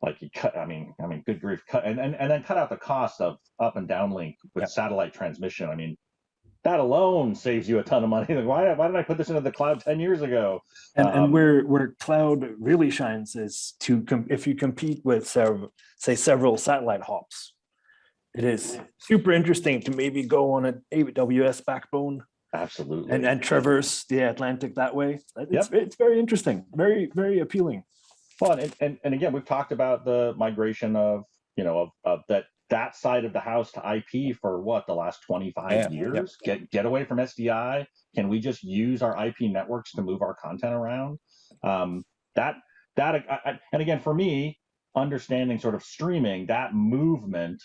like you cut i mean i mean good grief cut and, and and then cut out the cost of up and downlink with yep. satellite transmission i mean that alone saves you a ton of money like why, why did i put this into the cloud 10 years ago and, um, and where where cloud really shines is to if you compete with several say several satellite hops it is super interesting to maybe go on an aws backbone absolutely and and traverse the atlantic that way it's, yep. it's very interesting very very appealing fun. And, and, and again, we've talked about the migration of, you know, of, of that that side of the house to IP for what the last 25 yeah, years. Yep. Get get away from SDI. Can we just use our IP networks to move our content around? Um, that that I, I, and again for me, understanding sort of streaming, that movement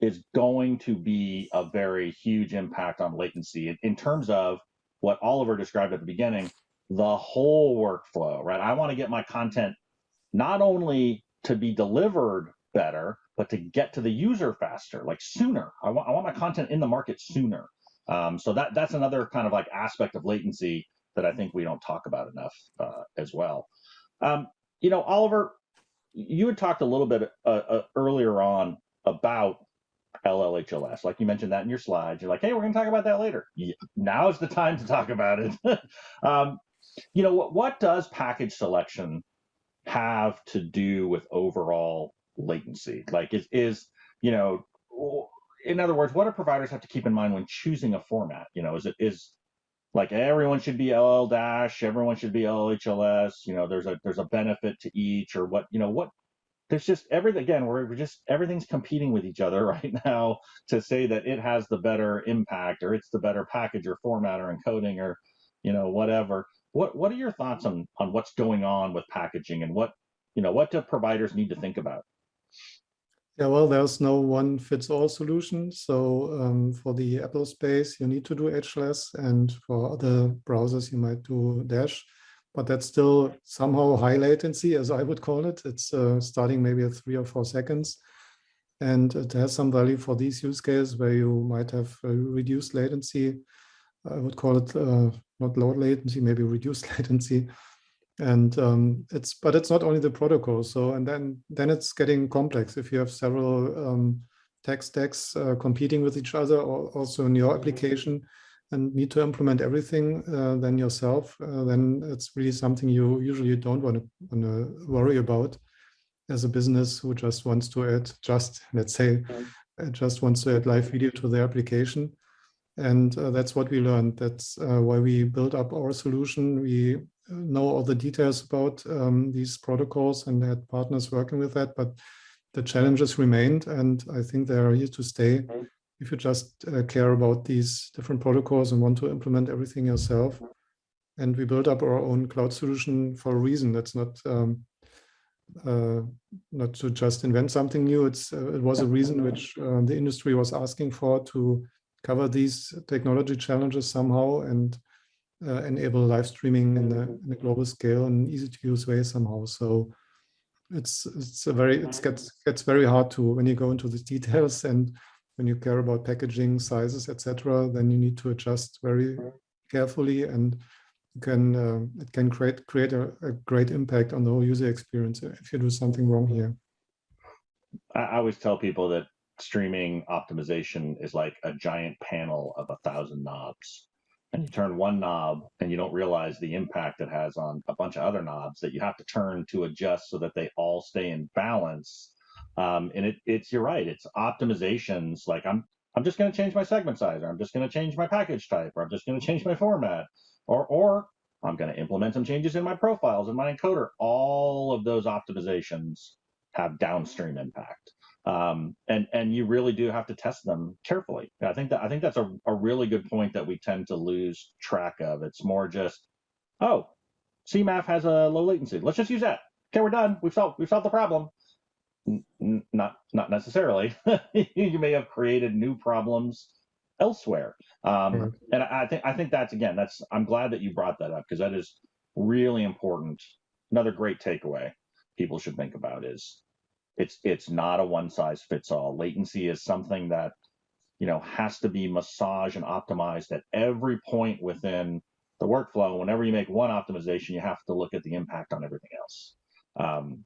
is going to be a very huge impact on latency in, in terms of what Oliver described at the beginning, the whole workflow, right? I want to get my content not only to be delivered better, but to get to the user faster, like sooner. I want, I want my content in the market sooner. Um, so that that's another kind of like aspect of latency that I think we don't talk about enough uh, as well. Um, you know, Oliver, you had talked a little bit uh, uh, earlier on about LLHLS, like you mentioned that in your slides. You're like, hey, we're going to talk about that later. Yeah, now is the time to talk about it. um, you know, what, what does package selection have to do with overall latency? Like is, is, you know, in other words, what do providers have to keep in mind when choosing a format? You know, is it is like everyone should be LL dash, everyone should be LHLS, you know, there's a there's a benefit to each or what, you know, what there's just everything again, we're, we're just everything's competing with each other right now to say that it has the better impact or it's the better package or format or encoding or you know, whatever. What what are your thoughts on on what's going on with packaging and what you know what do providers need to think about? Yeah, well, there's no one fits all solution. So um, for the Apple space, you need to do HLS, and for other browsers, you might do Dash. But that's still somehow high latency, as I would call it. It's uh, starting maybe at three or four seconds. And it has some value for these use cases where you might have reduced latency I would call it uh, not low latency, maybe reduced latency. And um, it's, but it's not only the protocol. So, and then, then it's getting complex. If you have several um, tech stacks uh, competing with each other, or also in your application, and need to implement everything uh, then yourself, uh, then it's really something you usually don't want to worry about as a business who just wants to add just, let's say, uh, just wants to add live video to their application. And uh, that's what we learned. That's uh, why we built up our solution. We know all the details about um, these protocols and had partners working with that, but the challenges remained. And I think they are here to stay if you just uh, care about these different protocols and want to implement everything yourself. And we built up our own cloud solution for a reason. That's not um, uh, not to just invent something new. It's uh, it was a reason which uh, the industry was asking for to cover these technology challenges somehow and uh, enable live streaming in a, in a global scale and easy to use way somehow. So it's it's a very it gets gets very hard to when you go into the details and when you care about packaging sizes, etc., then you need to adjust very carefully and you can uh, it can create create a, a, great impact on the whole user experience if you do something wrong here. I always tell people that streaming optimization is like a giant panel of a thousand knobs. And you turn one knob and you don't realize the impact it has on a bunch of other knobs that you have to turn to adjust so that they all stay in balance um, and it, it's you're right. It's optimizations. Like I'm I'm just going to change my segment size, or I'm just going to change my package type, or I'm just going to change my format, or or I'm going to implement some changes in my profiles and my encoder. All of those optimizations have downstream impact. Um, and and you really do have to test them carefully. I think that I think that's a, a really good point that we tend to lose track of. It's more just, oh, CMAF has a low latency. Let's just use that. Okay, we're done. We've solved we've solved the problem not not necessarily. you may have created new problems elsewhere. Um, And I, I think I think that's again that's I'm glad that you brought that up because that is really important. Another great takeaway people should think about is it's it's not a one size fits all. Latency is something that you know has to be massaged and optimized at every point within the workflow. Whenever you make one optimization, you have to look at the impact on everything else. Um,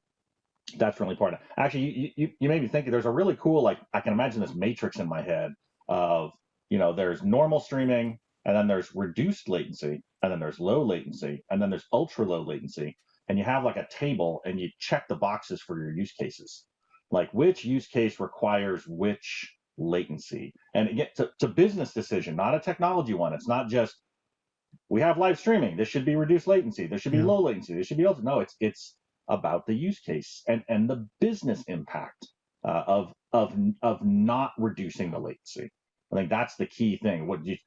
that's really important. Actually, you, you, you made me think there's a really cool, like, I can imagine this matrix in my head of, you know, there's normal streaming, and then there's reduced latency, and then there's low latency, and then there's ultra low latency. And you have like a table and you check the boxes for your use cases. Like which use case requires which latency. And again, it's a, it's a business decision, not a technology one. It's not just we have live streaming. This should be reduced latency. There should be yeah. low latency. This should be ultra. No, it's it's about the use case and, and the business impact uh, of, of, of not reducing the latency. I think that's the key thing. What you,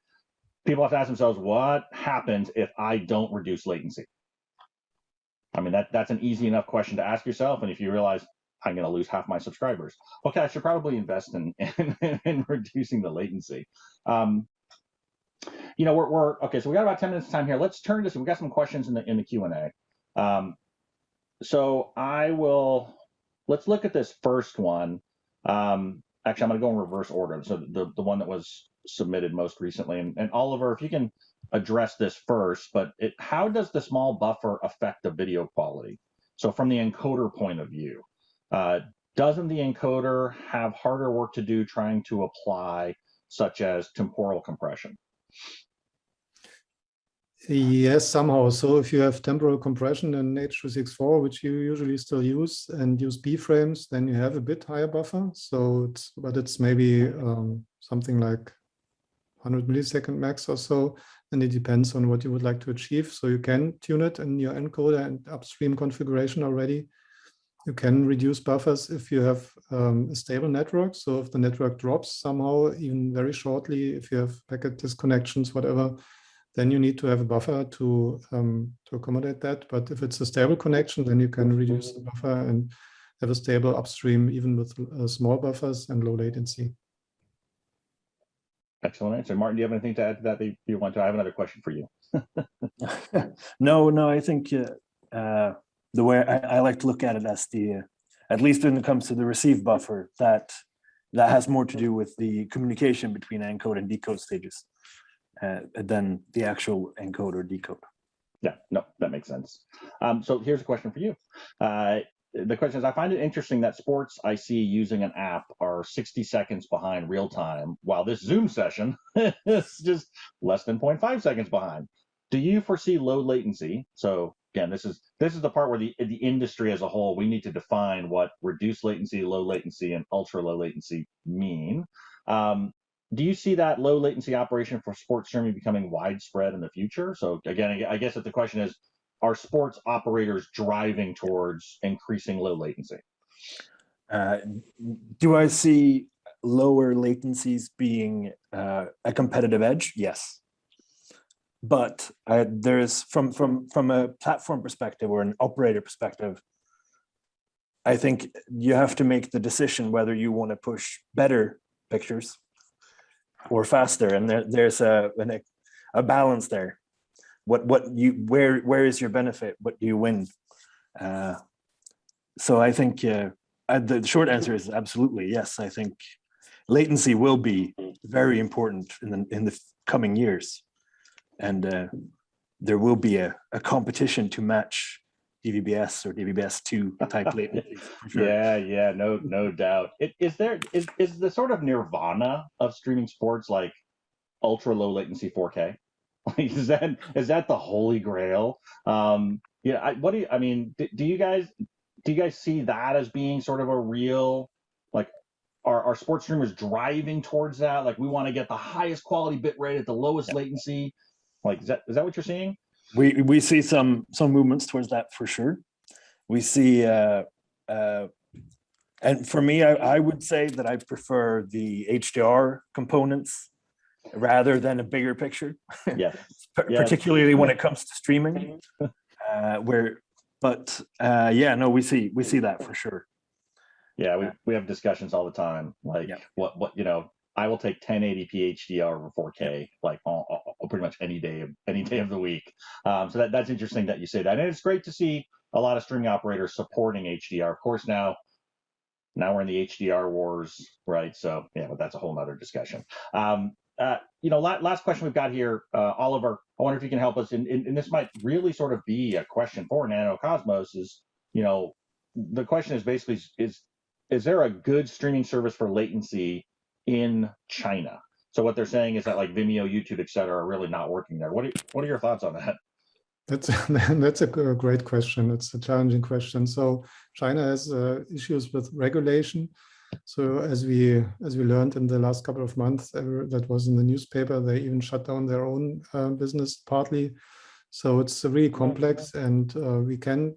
people have to ask themselves, what happens if I don't reduce latency? I mean, that, that's an easy enough question to ask yourself. And if you realize I'm going to lose half my subscribers, okay, I should probably invest in, in, in reducing the latency. Um, you know, we're, we're, okay, so we got about 10 minutes of time here. Let's turn to, we got some questions in the, in the Q&A. Um, so I will, let's look at this first one. Um, actually, I'm going to go in reverse order. So the, the one that was submitted most recently. And, and Oliver, if you can address this first, but it, how does the small buffer affect the video quality? So from the encoder point of view, uh, doesn't the encoder have harder work to do trying to apply such as temporal compression? Yes, somehow. So if you have temporal compression in H.264, which you usually still use, and use B-frames, then you have a bit higher buffer. So, it's, but it's maybe um, something like 100 millisecond max or so, and it depends on what you would like to achieve. So you can tune it in your encoder and upstream configuration already. You can reduce buffers if you have um, a stable network. So if the network drops somehow, even very shortly, if you have packet disconnections, whatever, then you need to have a buffer to um, to accommodate that. But if it's a stable connection, then you can reduce the buffer and have a stable upstream, even with uh, small buffers and low latency. Excellent answer. Martin, do you have anything to add to that that you want to? I have another question for you. no, no, I think uh, uh, the way I, I, like to look at it as the, uh, at least when it comes to the receive buffer, that that has more to do with the communication between encode and decode stages. Uh, than the actual encode or decode. Yeah, no, that makes sense. Um, so here's a question for you. Uh, the question is, I find it interesting that sports I see using an app are 60 seconds behind real time, while this Zoom session is just less than 0.5 seconds behind. Do you foresee low latency? So again, this is this is the part where the the industry as a whole we need to define what reduced latency, low latency, and ultra low latency mean. Um, do you see that low latency operation for sports streaming becoming widespread in the future? So again, I guess that the question is, are sports operators driving towards increasing low latency? Uh, do I see lower latencies being uh, a competitive edge? Yes. But uh, there's from from from a platform perspective or an operator perspective, I think you have to make the decision whether you want to push better pictures or faster, and there, there's a an, a balance there. What what you where where is your benefit? What do you win? Uh, so I think uh, uh, the short answer is absolutely yes. I think latency will be very important in the in the coming years, and uh, there will be a, a competition to match DVBS or DVBS two type latency. sure. Yeah, yeah, no, no doubt. It, is there is is the sort of nirvana of streaming sports like ultra low latency 4K? Like, is that is that the holy grail? Um, yeah, I, what do you? I mean, do, do you guys do you guys see that as being sort of a real like? Are, are sports streamers driving towards that? Like, we want to get the highest quality bit rate at the lowest latency. Like, is that is that what you're seeing? We we see some some movements towards that for sure. We see, uh, uh, and for me, I, I would say that I prefer the HDR components rather than a bigger picture, Yeah, par- Yeah. particularly when it comes to streaming. Uh, where, but uh, yeah, no, we see we see that for sure. yeah. We we have discussions all the time. Like, Yeah. what what you know. I will take 1080p HDR over 4K like all- pretty much any day of any day of the week. Um, so that, that's interesting that you say that, and it's great to see a lot of streaming operators supporting HDR. Of course, now now we're in the HDR wars, right? So yeah, but that's a whole nother discussion. Um, uh, you know, la- last question we've got here, uh, Oliver. I wonder if you can help us, and, and, and this might really sort of be a question for Nanocosmos. Is you know, the question is basically is is there a good streaming service for latency in China? So what they're saying is that like Vimeo, YouTube, et cetera, are really not working there. What are, what are your thoughts on that? That's that's a great question. It's a challenging question. So China has uh, issues with regulation. So as we as we learned in the last couple of months, uh, that was in the newspaper. They even shut down their own uh, business partly. So it's really complex, and uh, we can,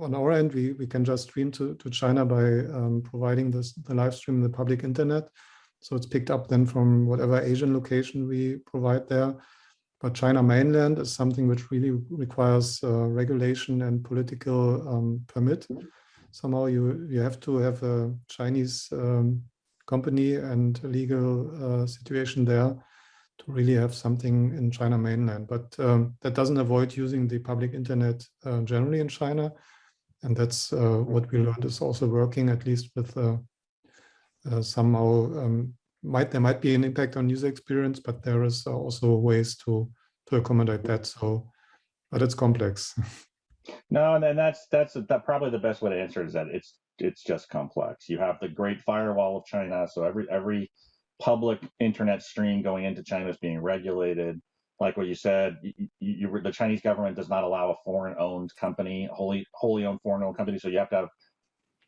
on our end, we we can just stream to to China by um, providing this the live stream in the public internet. So it's picked up then from whatever Asian location we provide there. But China mainland is something which really requires uh, regulation and political um, permit. Somehow you you have to have a Chinese um, company and legal uh, situation there to really have something in China mainland. But um, that doesn't avoid using the public internet uh, generally in China. And that's uh, what we learned is also working at least with uh, somehow um, might there might be an impact on user experience, but there is also ways to to accommodate that. So, but it's complex. No, and then that's that's that probably the best way to answer is that it's it's just complex. You have the Great Firewall of China, so every every public internet stream going into China is being regulated. Like what you said, you, you, you, the Chinese government does not allow a foreign-owned company, wholly wholly owned foreign-owned company. So you have to have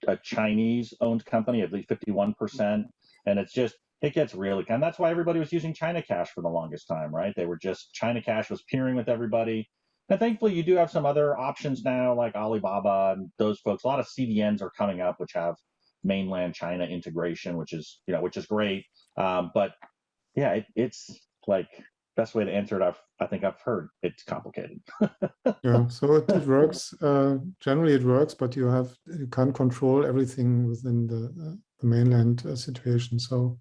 a Chinese-owned company, at least fifty-one percent, and it's just it gets really kind. That's why everybody was using ChinaCache for the longest time, right? They were just ChinaCache was peering with everybody. And thankfully, you do have some other options now, like Alibaba and those folks. A lot of CDNs are coming up, which have mainland China integration, which is you know which is great. Um, but yeah, it, it's like best way to answer it. I've I think I've heard it's complicated. yeah, so it, it works. Uh, generally, it works, but you have you can't control everything within the, uh, the mainland uh, situation. So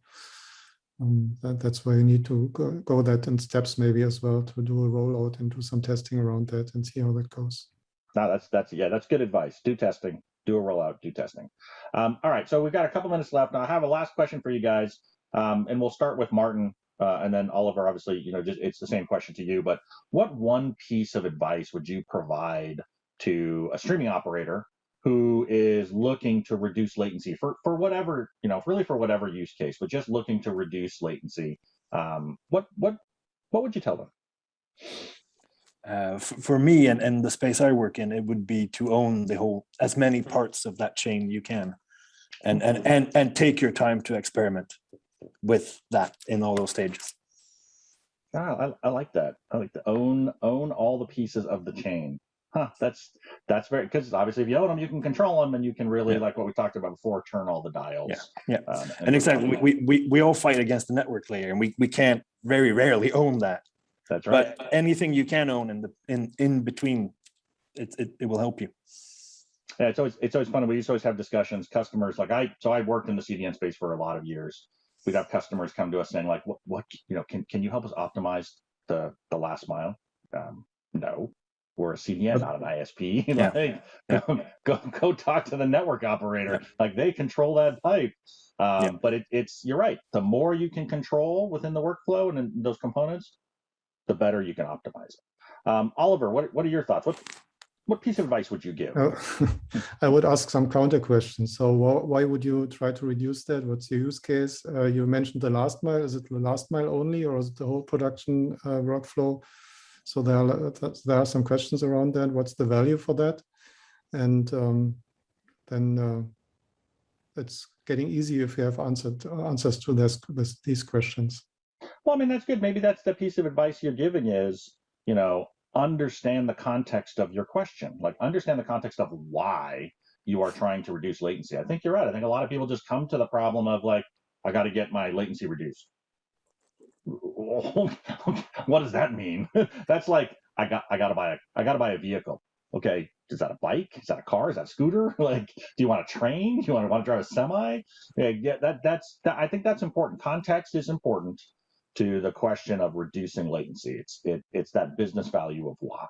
um, that, that's why you need to go, go that in steps maybe as well to do a rollout and do some testing around that and see how that goes. No, that's that's yeah, that's good advice. Do testing, do a rollout, do testing. Um, all right, so we've got a couple minutes left. Now I have a last question for you guys, um, and we'll start with Martin. Uh, and then Oliver, obviously, you know, just it's the same question to you. But what one piece of advice would you provide to a streaming operator who is looking to reduce latency for for whatever you know, really for whatever use case, but just looking to reduce latency? Um, what what what would you tell them? Uh, for me and, and the space I work in, it would be to own the whole, as many parts of that chain you can. And, and, and, and take your time to experiment with that in all those stages. Ah, I, I like that. I like to own own all the pieces of the chain. Huh, that's that's very because obviously if you own them, you can control them, and you can really Yeah. like what we talked about before, turn all the dials. yeah. Um, And exactly, we, we, we, we all fight against the network layer and we, we can't very rarely own that. that's right. But anything you can own in the, in, in between, it, it, it will help you. Yeah, it's always it's always fun. We used to always have discussions. Customers like I so I worked in the CDN space for a lot of years. We'd have customers come to us saying like, what what you know can can you help us optimize the the last mile? Um, no, we're a CDN, not an ISP. Yeah. like, Yeah. go go talk to the network operator. Like they control that pipe. Um, Yeah. But it, it's you're right. The more you can control within the workflow and in those components, the better you can optimize it. Um, Oliver, what what are your thoughts? What what piece of advice would you give? Uh, I would ask some counter questions. So wh- why would you try to reduce that? What's your use case? Uh, you mentioned the last mile. Is it the last mile only or is it the whole production uh, workflow? So there are, there are some questions around that. What's the value for that? And um, then uh, it's getting easy if you have answered answers to this, this, these questions. Well, I mean, that's good. Maybe that's the piece of advice you're giving is, you know, understand the context of your question. Like, understand the context of why you are trying to reduce latency. I think you're right. I think a lot of people just come to the problem of like, I got to get my latency reduced. what does that mean? that's like, I got, I got to buy a, I got to buy a vehicle. Okay, is that a bike? Is that a car? Is that a scooter? Like, do you want a train? Do you want to want to drive a semi? Yeah, yeah that that's that, I think that's important. Context is important to the question of reducing latency. It's it, it's that business value of why.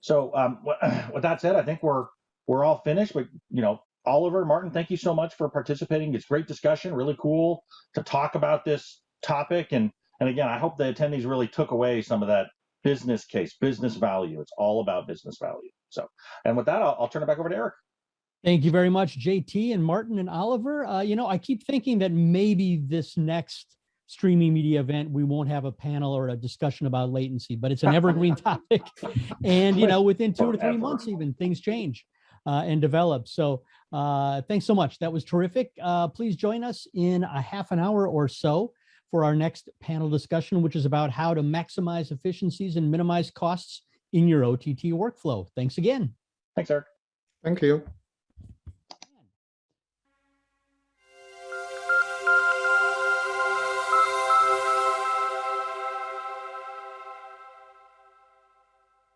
So um, with that said, I think we're we're all finished. But you know, Oliver, Martin, thank you so much for participating. It's great discussion. Really cool to talk about this topic. And and again, I hope the attendees really took away some of that business case, business value. It's all about business value. So, and with that, I'll, I'll turn it back over to Eric. Thank you very much, JT and Martin and Oliver. Uh, you know, I keep thinking that maybe this next streaming media event, we won't have a panel or a discussion about latency, but it's an evergreen topic. And, you know, within two to three months, even things change uh, and develop. So uh, thanks so much. That was terrific. Uh, please join us in a half an hour or so for our next panel discussion, which is about how to maximize efficiencies and minimize costs in your OTT workflow. Thanks again. Thanks, Eric. Thank you.